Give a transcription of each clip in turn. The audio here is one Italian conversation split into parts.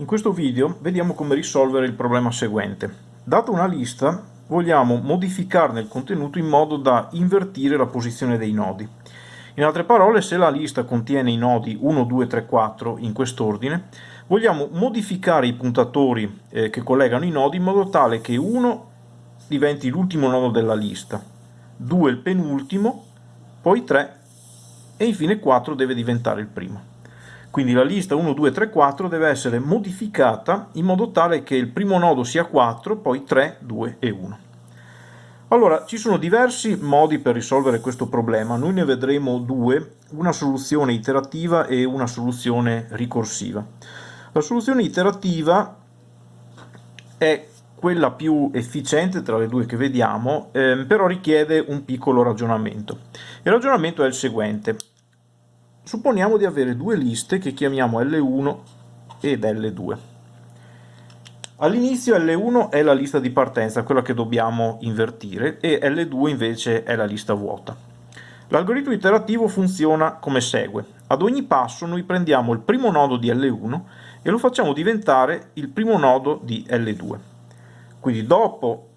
In questo video vediamo come risolvere il problema seguente. Data una lista, vogliamo modificarne il contenuto in modo da invertire la posizione dei nodi. In altre parole, se la lista contiene i nodi 1, 2, 3, 4 in quest'ordine, vogliamo modificare i puntatori eh, che collegano i nodi in modo tale che 1 diventi l'ultimo nodo della lista, 2 il penultimo, poi 3 e infine 4 deve diventare il primo. Quindi la lista 1, 2, 3, 4 deve essere modificata in modo tale che il primo nodo sia 4, poi 3, 2 e 1. Allora, ci sono diversi modi per risolvere questo problema, noi ne vedremo due, una soluzione iterativa e una soluzione ricorsiva. La soluzione iterativa è quella più efficiente tra le due che vediamo, ehm, però richiede un piccolo ragionamento. Il ragionamento è il seguente. Supponiamo di avere due liste che chiamiamo L1 ed L2. All'inizio L1 è la lista di partenza, quella che dobbiamo invertire, e L2 invece è la lista vuota. L'algoritmo iterativo funziona come segue. Ad ogni passo noi prendiamo il primo nodo di L1 e lo facciamo diventare il primo nodo di L2. Quindi dopo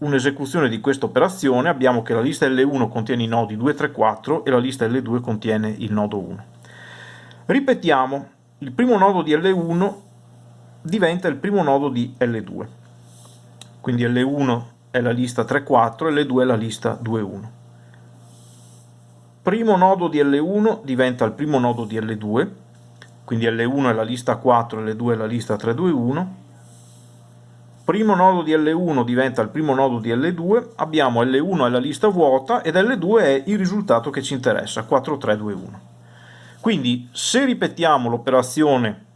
un'esecuzione di questa operazione abbiamo che la lista L1 contiene i nodi 2, 3, 4 e la lista L2 contiene il nodo 1. Ripetiamo, il primo nodo di L1 diventa il primo nodo di L2. Quindi L1 è la lista 3, 4 e L2 è la lista 2, 1. Primo nodo di L1 diventa il primo nodo di L2, quindi L1 è la lista 4 e L2 è la lista 3, 2, 1 primo nodo di L1 diventa il primo nodo di L2, abbiamo L1 è la lista vuota ed L2 è il risultato che ci interessa, 4, 3, 2, 1. Quindi se ripetiamo l'operazione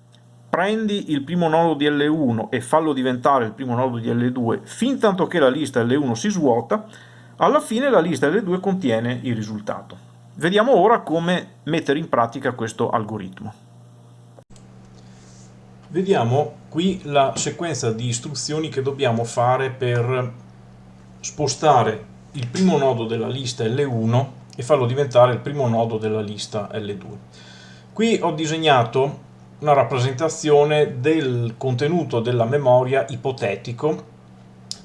prendi il primo nodo di L1 e fallo diventare il primo nodo di L2 fin tanto che la lista L1 si svuota, alla fine la lista L2 contiene il risultato. Vediamo ora come mettere in pratica questo algoritmo. Vediamo qui la sequenza di istruzioni che dobbiamo fare per spostare il primo nodo della lista L1 e farlo diventare il primo nodo della lista L2. Qui ho disegnato una rappresentazione del contenuto della memoria ipotetico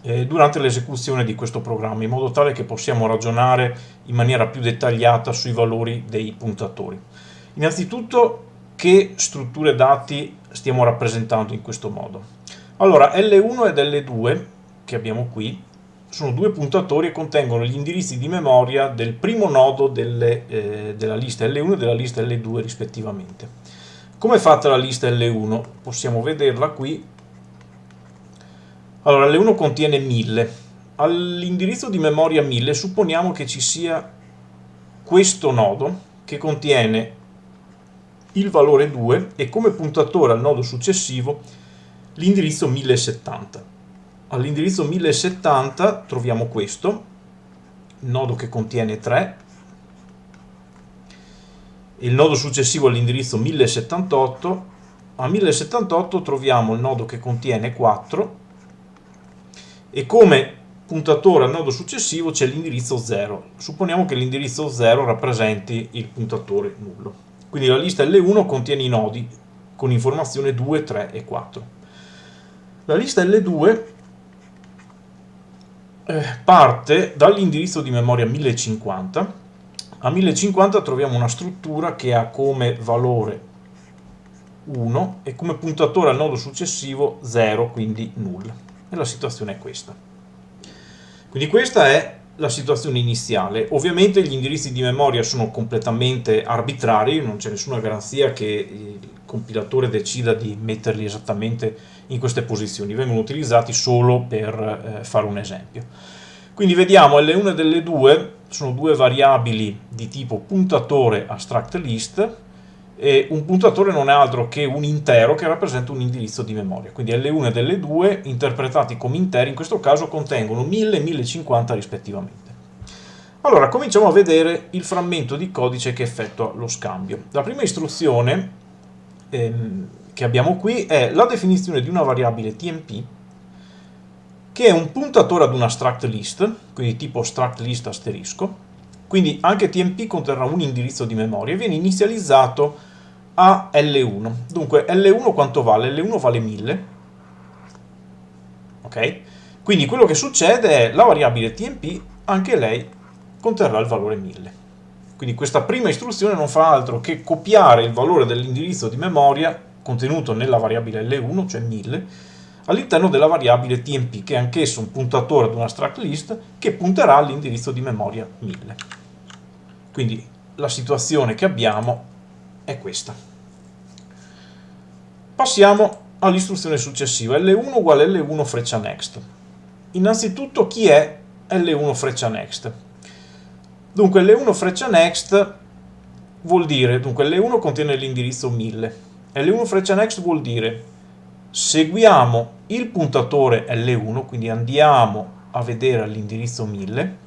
eh, durante l'esecuzione di questo programma, in modo tale che possiamo ragionare in maniera più dettagliata sui valori dei puntatori. Innanzitutto che strutture dati stiamo rappresentando in questo modo. Allora, L1 ed L2, che abbiamo qui, sono due puntatori e contengono gli indirizzi di memoria del primo nodo delle, eh, della lista L1 e della lista L2 rispettivamente. Come è fatta la lista L1? Possiamo vederla qui. Allora, L1 contiene 1000. All'indirizzo di memoria 1000 supponiamo che ci sia questo nodo che contiene il valore 2 e come puntatore al nodo successivo l'indirizzo 1070. All'indirizzo 1070 troviamo questo, nodo che contiene 3, il nodo successivo all'indirizzo 1078, a 1078 troviamo il nodo che contiene 4 e come puntatore al nodo successivo c'è l'indirizzo 0. Supponiamo che l'indirizzo 0 rappresenti il puntatore nullo. Quindi la lista L1 contiene i nodi con informazione 2, 3 e 4. La lista L2 eh, parte dall'indirizzo di memoria 1050. A 1050 troviamo una struttura che ha come valore 1 e come puntatore al nodo successivo 0, quindi null. E la situazione è questa. Quindi questa è la situazione iniziale. Ovviamente gli indirizzi di memoria sono completamente arbitrari, non c'è nessuna garanzia che il compilatore decida di metterli esattamente in queste posizioni, vengono utilizzati solo per eh, fare un esempio. Quindi vediamo L1 e L2 sono due variabili di tipo puntatore abstract list e un puntatore non è altro che un intero che rappresenta un indirizzo di memoria. Quindi L1 e L2 interpretati come interi in questo caso contengono 1000 e 1050 rispettivamente. Allora, cominciamo a vedere il frammento di codice che effettua lo scambio. La prima istruzione ehm, che abbiamo qui è la definizione di una variabile tmp che è un puntatore ad una struct list, quindi tipo struct list asterisco, quindi anche tmp conterrà un indirizzo di memoria e viene inizializzato a L1. Dunque L1 quanto vale? L1 vale 1000. Ok? Quindi quello che succede è la variabile TMP, anche lei conterrà il valore 1000. Quindi questa prima istruzione non fa altro che copiare il valore dell'indirizzo di memoria contenuto nella variabile L1, cioè 1000, all'interno della variabile TMP, che è anch'esso un puntatore ad una struct list che punterà all'indirizzo di memoria 1000. Quindi la situazione che abbiamo è questa. Passiamo all'istruzione successiva, L1 uguale L1 freccia next. Innanzitutto chi è L1 freccia next? Dunque L1 freccia next vuol dire, dunque L1 contiene l'indirizzo 1000, L1 freccia next vuol dire seguiamo il puntatore L1, quindi andiamo a vedere l'indirizzo 1000,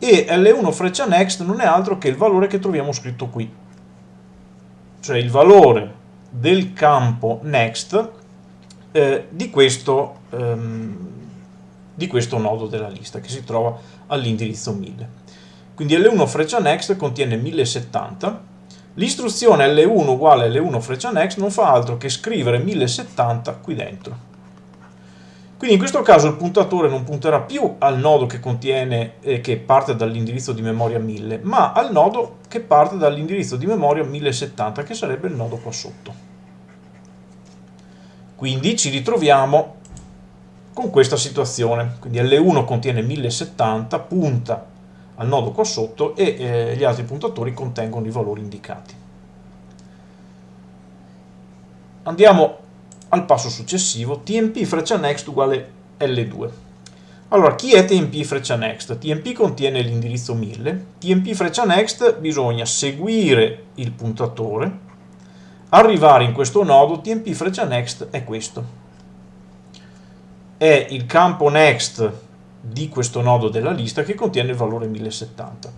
e L1 freccia next non è altro che il valore che troviamo scritto qui, cioè il valore del campo next eh, di, questo, ehm, di questo nodo della lista che si trova all'indirizzo 1000. Quindi L1 freccia next contiene 1070, l'istruzione L1 uguale L1 freccia next non fa altro che scrivere 1070 qui dentro. Quindi in questo caso il puntatore non punterà più al nodo che, contiene, eh, che parte dall'indirizzo di memoria 1000, ma al nodo che parte dall'indirizzo di memoria 1070, che sarebbe il nodo qua sotto. Quindi ci ritroviamo con questa situazione. Quindi L1 contiene 1070, punta al nodo qua sotto e eh, gli altri puntatori contengono i valori indicati. Andiamo al passo successivo, tmp freccia next uguale L2. Allora, chi è tmp freccia next? tmp contiene l'indirizzo 1000, tmp freccia next bisogna seguire il puntatore, arrivare in questo nodo, tmp freccia next è questo. È il campo next di questo nodo della lista che contiene il valore 1070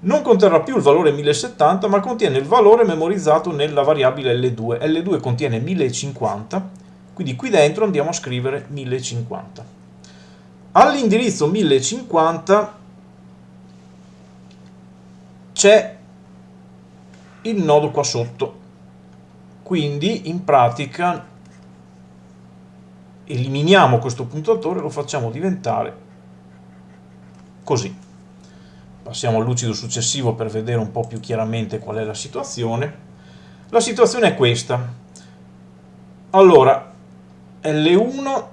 non conterrà più il valore 1070 ma contiene il valore memorizzato nella variabile L2. L2 contiene 1050, quindi qui dentro andiamo a scrivere 1050. All'indirizzo 1050 c'è il nodo qua sotto, quindi in pratica eliminiamo questo puntatore e lo facciamo diventare così. Passiamo al lucido successivo per vedere un po' più chiaramente qual è la situazione. La situazione è questa. Allora, L1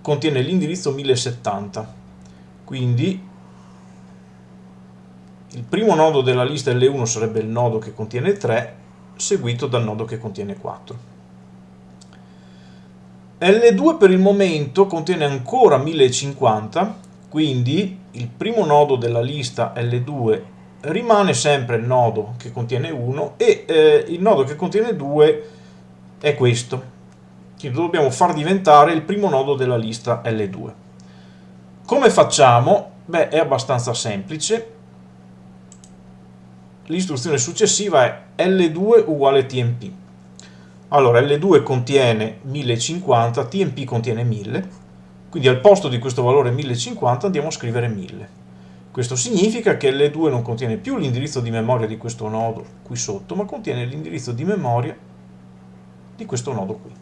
contiene l'indirizzo 1070, quindi il primo nodo della lista L1 sarebbe il nodo che contiene 3, seguito dal nodo che contiene 4. L2 per il momento contiene ancora 1050, quindi il primo nodo della lista L2 rimane sempre il nodo che contiene 1 e eh, il nodo che contiene 2 è questo. Quindi lo dobbiamo far diventare il primo nodo della lista L2. Come facciamo? Beh, è abbastanza semplice. L'istruzione successiva è L2 uguale TMP. Allora, L2 contiene 1050, TMP contiene 1000, quindi al posto di questo valore 1050 andiamo a scrivere 1000. Questo significa che L2 non contiene più l'indirizzo di memoria di questo nodo qui sotto, ma contiene l'indirizzo di memoria di questo nodo qui.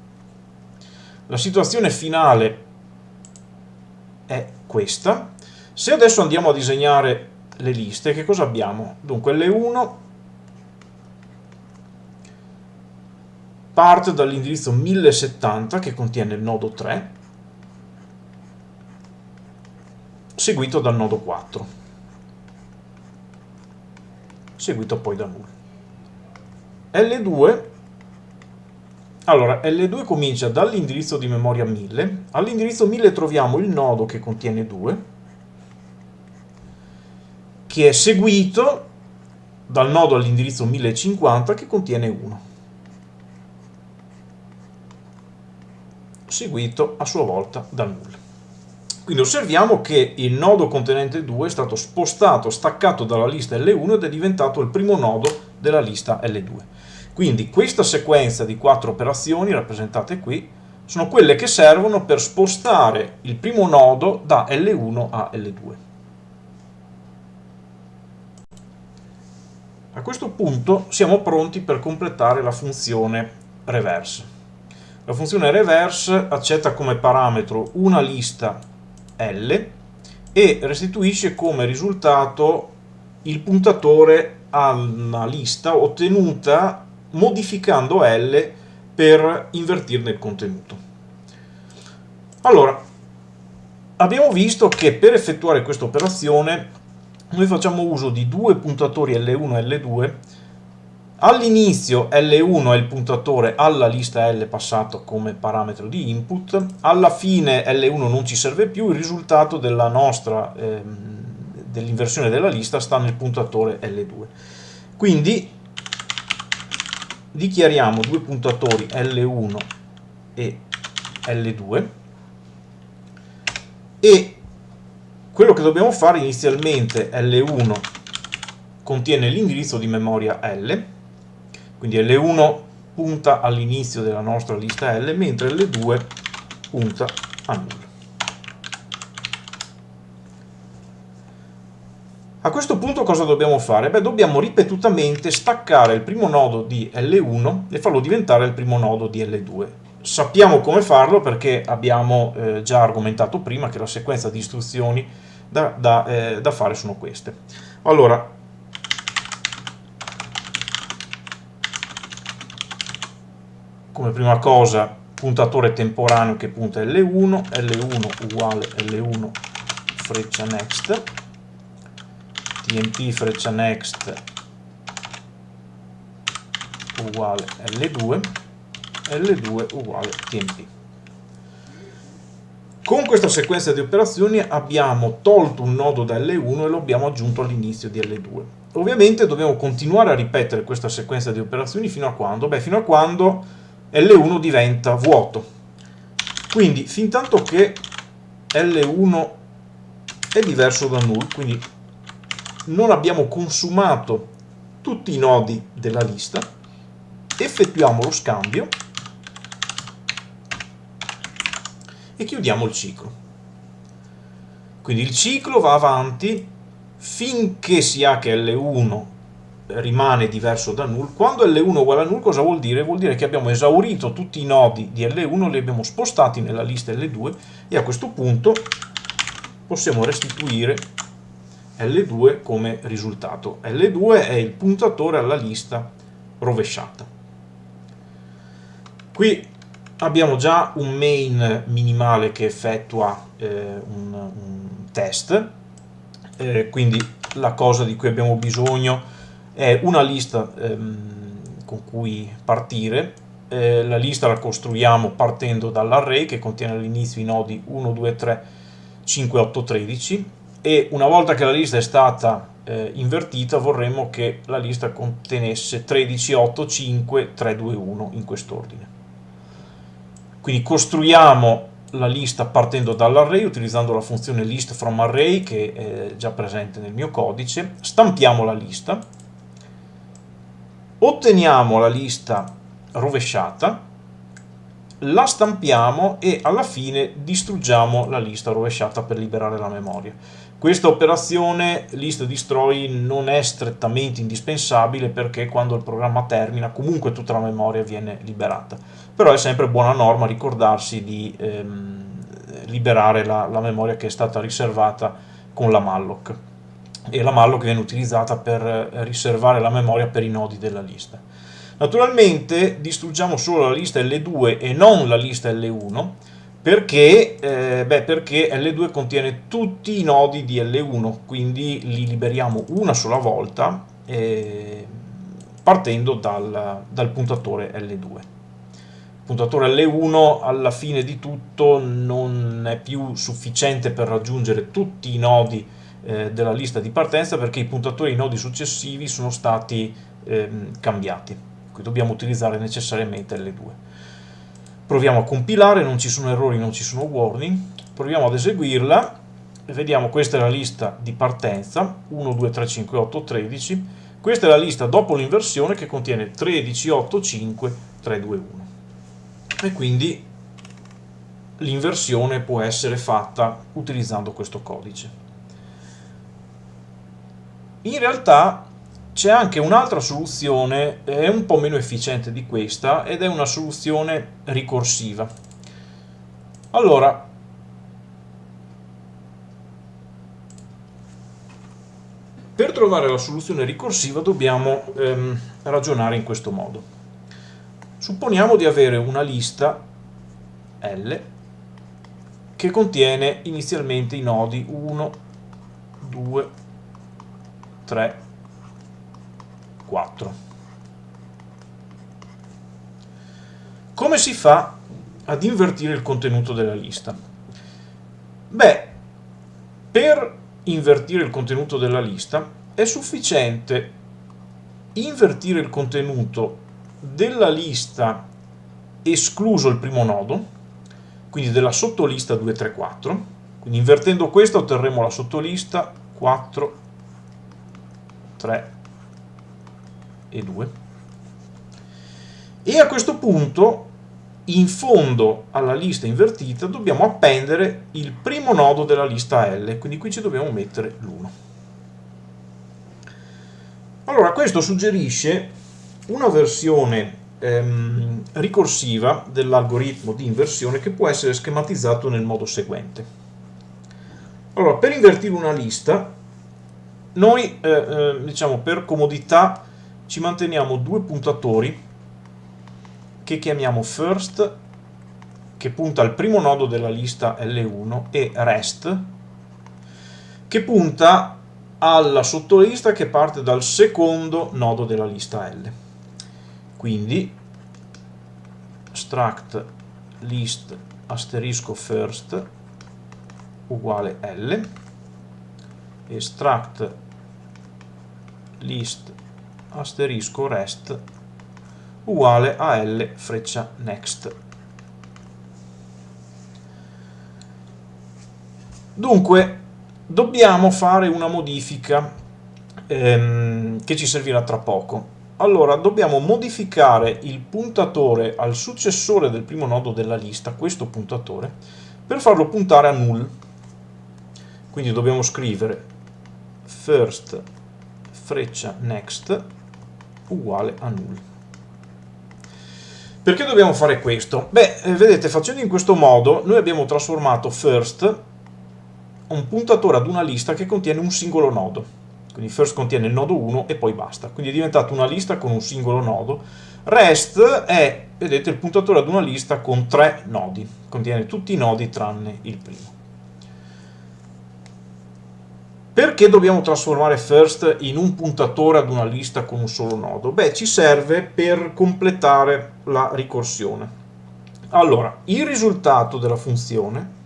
La situazione finale è questa. Se adesso andiamo a disegnare le liste, che cosa abbiamo? Dunque L1 parte dall'indirizzo 1070 che contiene il nodo 3 seguito dal nodo 4, seguito poi da null. L2, allora L2 comincia dall'indirizzo di memoria 1000, all'indirizzo 1000 troviamo il nodo che contiene 2, che è seguito dal nodo all'indirizzo 1050 che contiene 1, seguito a sua volta dal null. Quindi osserviamo che il nodo contenente 2 è stato spostato, staccato dalla lista L1 ed è diventato il primo nodo della lista L2. Quindi questa sequenza di quattro operazioni rappresentate qui sono quelle che servono per spostare il primo nodo da L1 a L2. A questo punto siamo pronti per completare la funzione reverse. La funzione reverse accetta come parametro una lista L e restituisce come risultato il puntatore a una lista ottenuta modificando L per invertirne il contenuto. Allora, abbiamo visto che per effettuare questa operazione noi facciamo uso di due puntatori L1 e L2 All'inizio L1 è il puntatore alla lista L passato come parametro di input, alla fine L1 non ci serve più, il risultato della nostra ehm, dell'inversione della lista sta nel puntatore L2. Quindi dichiariamo due puntatori L1 e L2 e quello che dobbiamo fare inizialmente L1 contiene l'indirizzo di memoria L quindi L1 punta all'inizio della nostra lista L mentre L2 punta a nulla A questo punto cosa dobbiamo fare? Beh, dobbiamo ripetutamente staccare il primo nodo di L1 e farlo diventare il primo nodo di L2. Sappiamo come farlo perché abbiamo eh, già argomentato prima che la sequenza di istruzioni da, da, eh, da fare sono queste. Allora, come prima cosa puntatore temporaneo che punta L1, L1 uguale L1 freccia next, tmp freccia next uguale L2, L2 uguale tmp. Con questa sequenza di operazioni abbiamo tolto un nodo da L1 e lo abbiamo aggiunto all'inizio di L2. Ovviamente dobbiamo continuare a ripetere questa sequenza di operazioni fino a quando? Beh, fino a quando L1 diventa vuoto. Quindi, fin tanto che L1 è diverso da null, quindi non abbiamo consumato tutti i nodi della lista, effettuiamo lo scambio e chiudiamo il ciclo. Quindi il ciclo va avanti finché si ha che L1 rimane diverso da null. Quando L1 è uguale a null cosa vuol dire? Vuol dire che abbiamo esaurito tutti i nodi di L1, li abbiamo spostati nella lista L2 e a questo punto possiamo restituire L2 come risultato. L2 è il puntatore alla lista rovesciata. Qui abbiamo già un main minimale che effettua eh, un, un, test, eh, quindi la cosa di cui abbiamo bisogno è una lista ehm, con cui partire, eh, la lista la costruiamo partendo dall'array che contiene all'inizio i nodi 1, 2, 3, 5, 8, 13 e una volta che la lista è stata eh, invertita vorremmo che la lista contenesse 13, 8, 5, 3, 2, 1 in quest'ordine. Quindi costruiamo la lista partendo dall'array utilizzando la funzione list from array che è già presente nel mio codice, stampiamo la lista, otteniamo la lista rovesciata, la stampiamo e alla fine distruggiamo la lista rovesciata per liberare la memoria. Questa operazione list destroy non è strettamente indispensabile perché quando il programma termina comunque tutta la memoria viene liberata, però è sempre buona norma ricordarsi di ehm, liberare la, la, memoria che è stata riservata con la malloc e la malloc viene utilizzata per riservare la memoria per i nodi della lista. Naturalmente distruggiamo solo la lista L2 e non la lista L1 perché, eh, beh, perché L2 contiene tutti i nodi di L1, quindi li liberiamo una sola volta eh, partendo dal, dal puntatore L2. Il puntatore L1 alla fine di tutto non è più sufficiente per raggiungere tutti i nodi eh, della lista di partenza perché i puntatori ai nodi successivi sono stati eh, cambiati, quindi dobbiamo utilizzare necessariamente L2 proviamo a compilare, non ci sono errori, non ci sono warning, proviamo ad eseguirla. E vediamo questa è la lista di partenza. 1, 2, 3, 5, 8, 13 questa è la lista dopo l'inversione che contiene 13, 8, 5, 3, 2, 1 e quindi l'inversione può essere fatta utilizzando questo codice in realtà c'è anche un'altra soluzione, è un po' meno efficiente di questa, ed è una soluzione ricorsiva. Allora, per trovare la soluzione ricorsiva dobbiamo ehm, ragionare in questo modo. Supponiamo di avere una lista L che contiene inizialmente i nodi 1, 2, 3, 4. Come si fa ad invertire il contenuto della lista? Beh, per invertire il contenuto della lista è sufficiente invertire il contenuto della lista escluso il primo nodo quindi della sottolista 2, 3, 4. Quindi invertendo questo otterremo la sottolista 4, 3 e 2. E a questo punto, in fondo alla lista invertita, dobbiamo appendere il primo nodo della lista L, quindi qui ci dobbiamo mettere l'1. Allora, questo suggerisce una versione ehm, ricorsiva dell'algoritmo di inversione che può essere schematizzato nel modo seguente. Allora, per invertire una lista, noi, eh, eh, diciamo, per comodità, ci manteniamo due puntatori che chiamiamo first, che punta al primo nodo della lista L1, e rest, che punta alla sottolista che parte dal secondo nodo della lista L. Quindi struct list asterisco first uguale L e struct list asterisco rest uguale a L freccia next. Dunque, dobbiamo fare una modifica ehm, che ci servirà tra poco allora dobbiamo modificare il puntatore al successore del primo nodo della lista, questo puntatore, per farlo puntare a null. Quindi dobbiamo scrivere first freccia next uguale a null. Perché dobbiamo fare questo? Beh, eh, vedete, facendo in questo modo noi abbiamo trasformato first un puntatore ad una lista che contiene un singolo nodo quindi first contiene il nodo 1 e poi basta, quindi è diventata una lista con un singolo nodo, rest è, vedete, il puntatore ad una lista con tre nodi, contiene tutti i nodi tranne il primo. Perché dobbiamo trasformare first in un puntatore ad una lista con un solo nodo? Beh, ci serve per completare la ricorsione. Allora, il risultato della funzione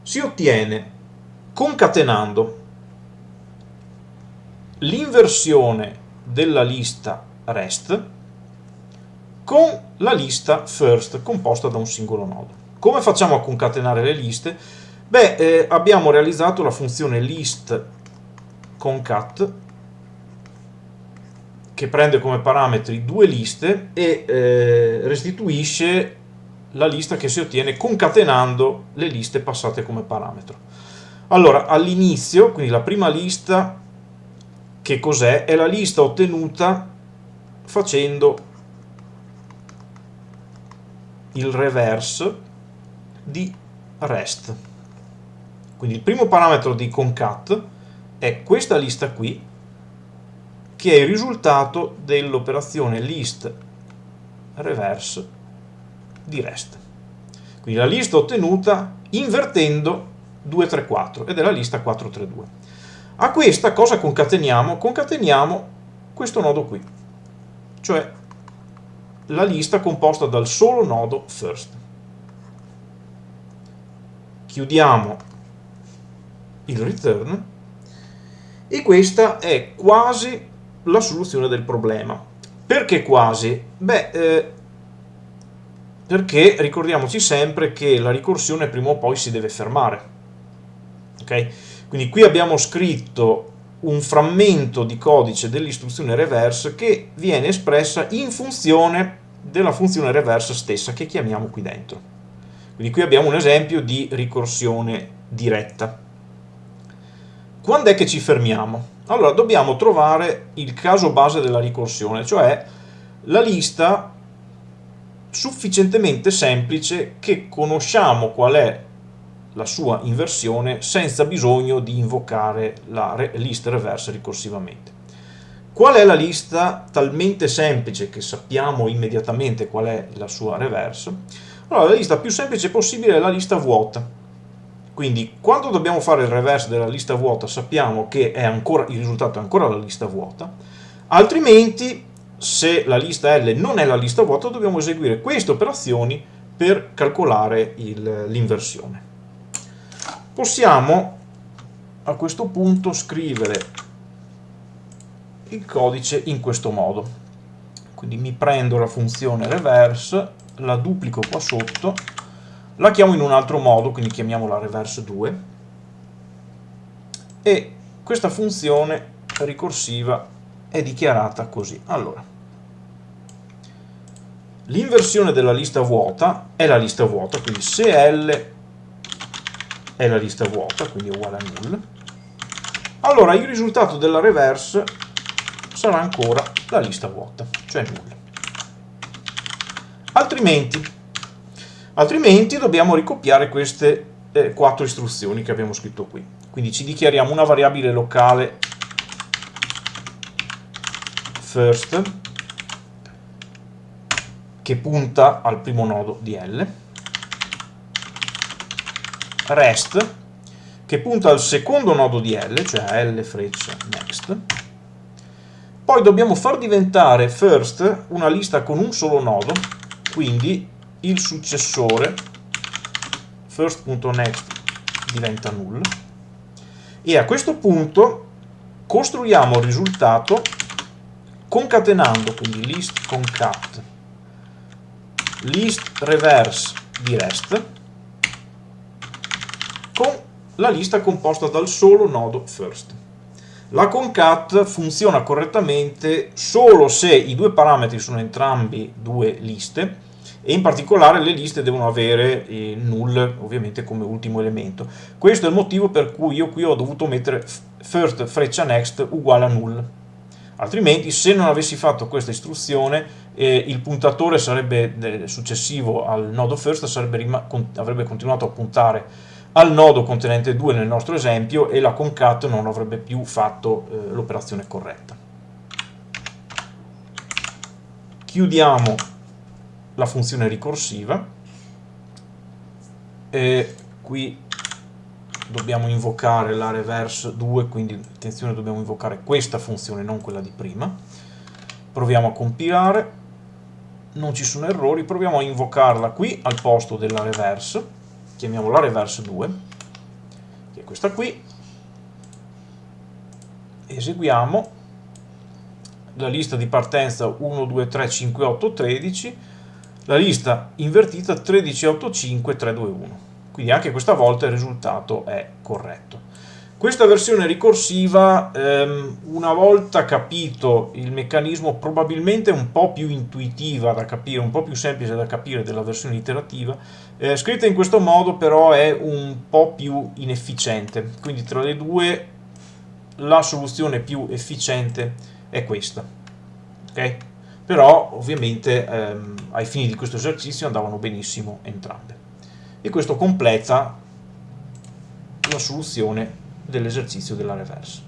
si ottiene concatenando l'inversione della lista rest con la lista first composta da un singolo nodo. Come facciamo a concatenare le liste? Beh, eh, abbiamo realizzato la funzione list concat che prende come parametri due liste e eh, restituisce la lista che si ottiene concatenando le liste passate come parametro. Allora, all'inizio, quindi la prima lista, che cos'è? È la lista ottenuta facendo il reverse di rest. Quindi il primo parametro di concat è questa lista qui, che è il risultato dell'operazione list reverse di rest. Quindi la lista ottenuta invertendo 234 ed è la lista 432. A questa cosa concateniamo? Concateniamo questo nodo qui, cioè la lista composta dal solo nodo first. Chiudiamo il return e questa è quasi la soluzione del problema. Perché quasi? Beh, eh, perché ricordiamoci sempre che la ricorsione prima o poi si deve fermare Okay? Quindi qui abbiamo scritto un frammento di codice dell'istruzione reverse che viene espressa in funzione della funzione reverse stessa che chiamiamo qui dentro. Quindi qui abbiamo un esempio di ricorsione diretta. Quando è che ci fermiamo? Allora, dobbiamo trovare il caso base della ricorsione, cioè la lista sufficientemente semplice che conosciamo qual è la sua inversione senza bisogno di invocare la list reverse ricorsivamente. Qual è la lista talmente semplice che sappiamo immediatamente qual è la sua reverse? Allora, la lista più semplice possibile è la lista vuota. Quindi, quando dobbiamo fare il reverse della lista vuota, sappiamo che ancora, il risultato è ancora la lista vuota, altrimenti, se la lista L non è la lista vuota, dobbiamo eseguire queste operazioni per calcolare l'inversione. Possiamo a questo punto scrivere il codice in questo modo. Quindi mi prendo la funzione reverse, la duplico qua sotto, la chiamo in un altro modo, quindi chiamiamola reverse 2, e questa funzione ricorsiva è dichiarata così. Allora, l'inversione della lista vuota è la lista vuota, quindi se L è la lista vuota, quindi è uguale a null, allora il risultato della reverse sarà ancora la lista vuota, cioè nulla. Altrimenti, altrimenti dobbiamo ricopiare queste eh, quattro istruzioni che abbiamo scritto qui. Quindi ci dichiariamo una variabile locale. First che punta al primo nodo di L, rest che punta al secondo nodo di L, cioè L freccia next, poi dobbiamo far diventare first una lista con un solo nodo, quindi il successore first.next diventa null e a questo punto costruiamo il risultato concatenando quindi list concat list reverse di rest con la lista composta dal solo nodo first. La concat funziona correttamente solo se i due parametri sono entrambi due liste e in particolare le liste devono avere eh, null ovviamente come ultimo elemento. Questo è il motivo per cui io qui ho dovuto mettere first freccia next uguale a null. Altrimenti se non avessi fatto questa istruzione eh, il puntatore sarebbe, eh, successivo al nodo first sarebbe, avrebbe continuato a puntare al nodo contenente 2 nel nostro esempio e la concat non avrebbe più fatto eh, l'operazione corretta. Chiudiamo la funzione ricorsiva. E qui dobbiamo invocare la reverse 2, quindi attenzione dobbiamo invocare questa funzione, non quella di prima. Proviamo a compilare, non ci sono errori, proviamo a invocarla qui al posto della reverse. Chiamiamola reverse 2, che è questa qui, eseguiamo la lista di partenza 1, 2, 3, 5, 8, 13, la lista invertita 13, 8, 5, 3, 2, 1. Quindi anche questa volta il risultato è corretto. Questa versione ricorsiva, ehm, una volta capito il meccanismo, probabilmente un po' più intuitiva da capire, un po' più semplice da capire della versione iterativa, eh, scritta in questo modo però è un po' più inefficiente, quindi tra le due la soluzione più efficiente è questa. Okay? Però ovviamente ehm, ai fini di questo esercizio andavano benissimo entrambe. E questo completa la soluzione dell'esercizio della reverse.